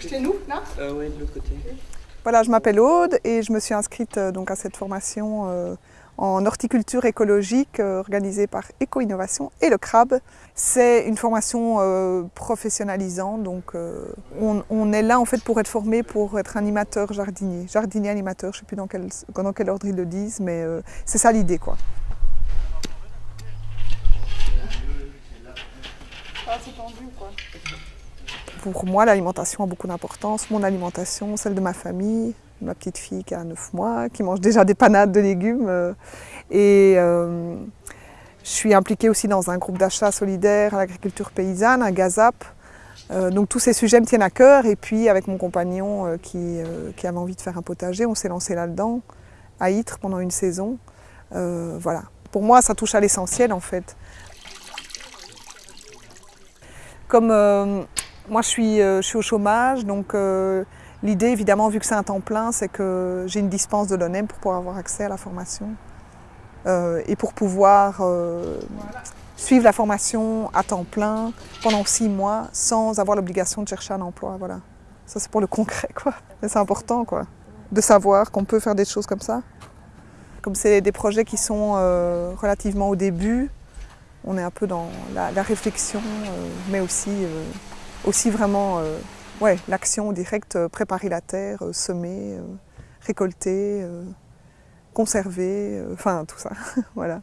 C'est nous, là euh, Oui, de l'autre côté. Voilà, je m'appelle Aude et je me suis inscrite euh, donc à cette formation euh, en horticulture écologique euh, organisée par Éco-Innovation et le CRAB. C'est une formation professionnalisante, donc on, on, est là en fait pour être formé pour être animateur jardinier, jardinier animateur, je ne sais plus dans quel, dans quel ordre ils le disent, mais c'est ça l'idée quoi. Ah, c'est tendu quoi Pour moi, l'alimentation a beaucoup d'importance. Mon alimentation, celle de ma famille, ma petite fille qui a 9 mois, qui mange déjà des panades de légumes. euh, et euh, je suis impliquée aussi dans un groupe d'achat solidaire à l'agriculture paysanne, à Gazap. Euh, donc tous ces sujets me tiennent à cœur. Et puis avec mon compagnon qui, qui avait envie de faire un potager, on s'est lancé là-dedans, à Ytre pendant une saison. Voilà. Pour moi, ça touche à l'essentiel en fait. Comme moi je suis, euh, je suis au chômage, donc euh, l'idée évidemment, vu que c'est un temps plein, c'est que j'ai une dispense de l'ONEM pour pouvoir avoir accès à la formation euh, et pour pouvoir suivre la formation à temps plein pendant six mois sans avoir l'obligation de chercher un emploi. Voilà. Ça c'est pour le concret quoi. Mais c'est important quoi, de savoir qu'on peut faire des choses comme ça. Comme c'est des projets qui sont relativement au début, on est un peu dans la, réflexion, mais aussi, aussi vraiment euh, l'action directe, euh, préparer la terre, euh, semer, récolter, conserver, enfin tout ça. voilà.